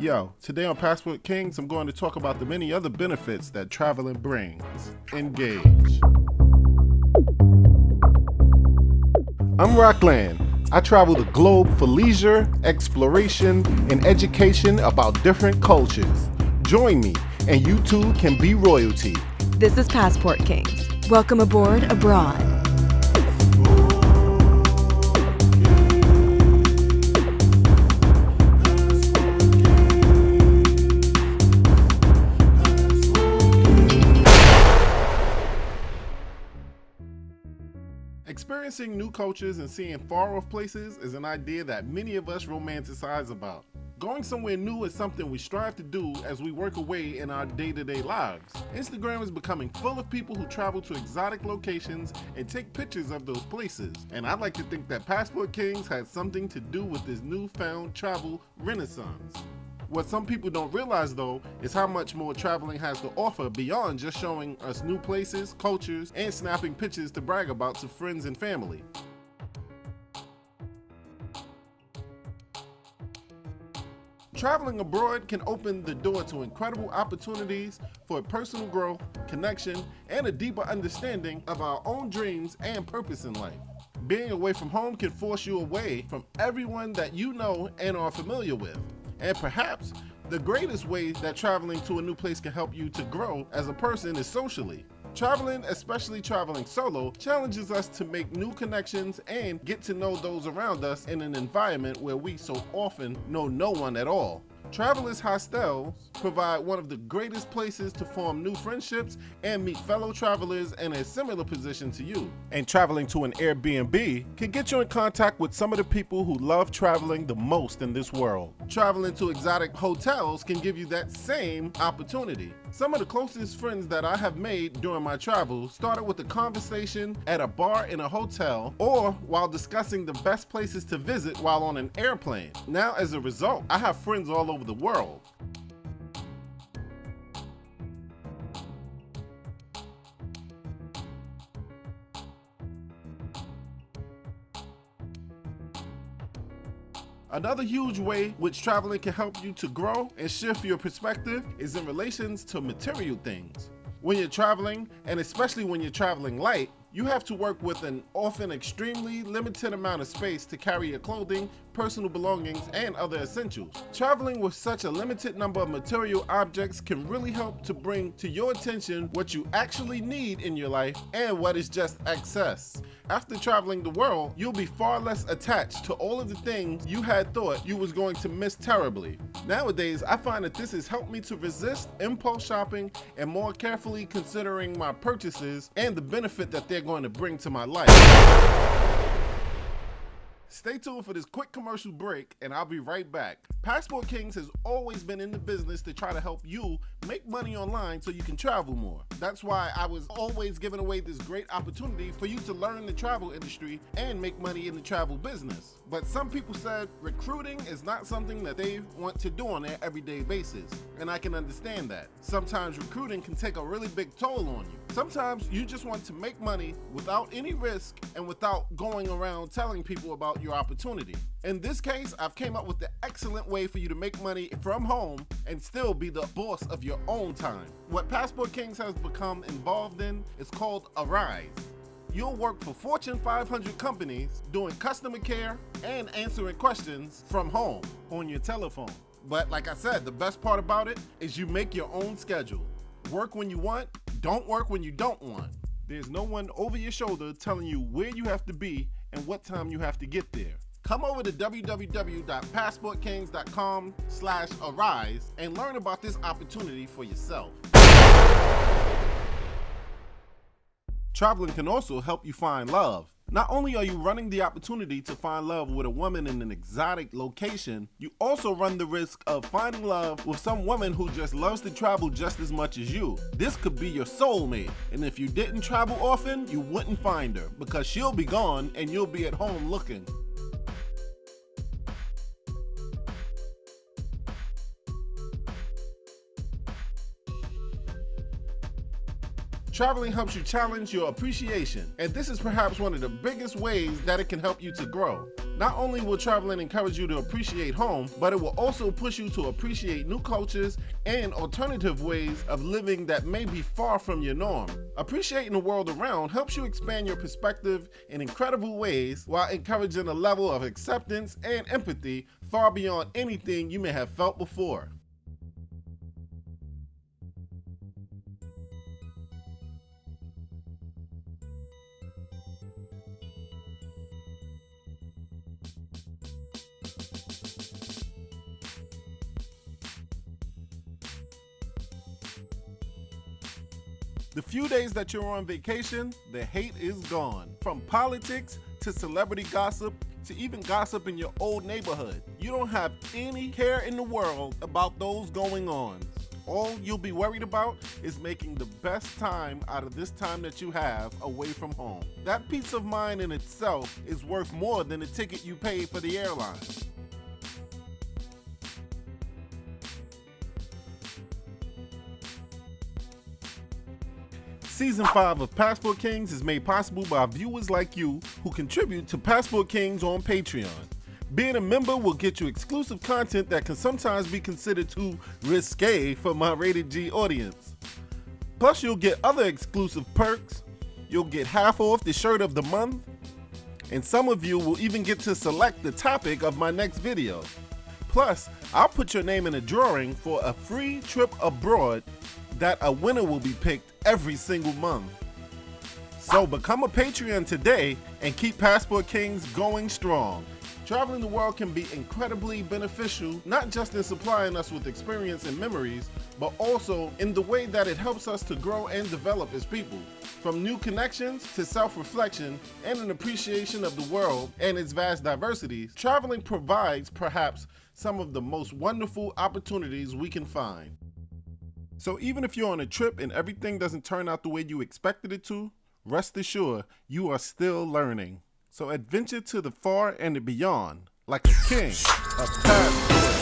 Yo, today on Passport Kings, I'm going to talk about the many other benefits that traveling brings. Engage. I'm Rockland. I travel the globe for leisure, exploration, and education about different cultures. Join me, and you too can be royalty. This is Passport Kings. Welcome aboard abroad. Experiencing new cultures and seeing far off places is an idea that many of us romanticize about. Going somewhere new is something we strive to do as we work away in our day to day lives. Instagram is becoming full of people who travel to exotic locations and take pictures of those places. And I'd like to think that Passport Kings had something to do with this newfound travel renaissance. What some people don't realize though is how much more traveling has to offer beyond just showing us new places, cultures, and snapping pictures to brag about to friends and family. Traveling abroad can open the door to incredible opportunities for personal growth, connection, and a deeper understanding of our own dreams and purpose in life. Being away from home can force you away from everyone that you know and are familiar with. And perhaps the greatest way that traveling to a new place can help you to grow as a person is socially. Traveling, especially traveling solo, challenges us to make new connections and get to know those around us in an environment where we so often know no one at all. Travelers Hostels provide one of the greatest places to form new friendships and meet fellow travelers in a similar position to you. And traveling to an Airbnb can get you in contact with some of the people who love traveling the most in this world. Traveling to exotic hotels can give you that same opportunity. Some of the closest friends that I have made during my travels started with a conversation at a bar in a hotel or while discussing the best places to visit while on an airplane. Now, as a result, I have friends all over the world. Another huge way which traveling can help you to grow and shift your perspective is in relations to material things. When you're traveling, and especially when you're traveling light, you have to work with an often extremely limited amount of space to carry your clothing, personal belongings, and other essentials. Traveling with such a limited number of material objects can really help to bring to your attention what you actually need in your life and what is just excess. After traveling the world, you'll be far less attached to all of the things you had thought you was going to miss terribly. Nowadays, I find that this has helped me to resist impulse shopping and more carefully considering my purchases and the benefit that they're going to bring to my life. Stay tuned for this quick commercial break and I'll be right back. Passport Kings has always been in the business to try to help you make money online so you can travel more. That's why I was always giving away this great opportunity for you to learn the travel industry and make money in the travel business. But some people said recruiting is not something that they want to do on their everyday basis. And I can understand that. Sometimes recruiting can take a really big toll on you. Sometimes you just want to make money without any risk and without going around telling people about your opportunity. In this case, I've came up with the excellent way for you to make money from home and still be the boss of your own time. What Passport Kings has become involved in is called Arise. You'll work for Fortune 500 companies doing customer care and answering questions from home on your telephone. But like I said, the best part about it is you make your own schedule. Work when you want, don't work when you don't want. There's no one over your shoulder telling you where you have to be and what time you have to get there. Come over to www.passportkings.com slash arise and learn about this opportunity for yourself. Traveling can also help you find love. Not only are you running the opportunity to find love with a woman in an exotic location, you also run the risk of finding love with some woman who just loves to travel just as much as you. This could be your soulmate, and if you didn't travel often, you wouldn't find her because she'll be gone and you'll be at home looking. Traveling helps you challenge your appreciation, and this is perhaps one of the biggest ways that it can help you to grow. Not only will traveling encourage you to appreciate home, but it will also push you to appreciate new cultures and alternative ways of living that may be far from your norm. Appreciating the world around helps you expand your perspective in incredible ways while encouraging a level of acceptance and empathy far beyond anything you may have felt before. The few days that you're on vacation, the hate is gone. From politics to celebrity gossip to even gossip in your old neighborhood. You don't have any care in the world about those going on. All you'll be worried about is making the best time out of this time that you have away from home. That peace of mind in itself is worth more than the ticket you paid for the airline. Season 5 of Passport Kings is made possible by viewers like you who contribute to Passport Kings on Patreon. Being a member will get you exclusive content that can sometimes be considered too risque for my rated G audience. Plus, you'll get other exclusive perks. You'll get half off the shirt of the month. And some of you will even get to select the topic of my next video. Plus, I'll put your name in a drawing for a free trip abroad that a winner will be picked every single month. So become a Patreon today and keep Passport Kings going strong. Traveling the world can be incredibly beneficial, not just in supplying us with experience and memories, but also in the way that it helps us to grow and develop as people. From new connections to self-reflection and an appreciation of the world and its vast diversities, traveling provides perhaps some of the most wonderful opportunities we can find. So even if you're on a trip and everything doesn't turn out the way you expected it to, rest assured you are still learning. So adventure to the far and the beyond, like a king of passport.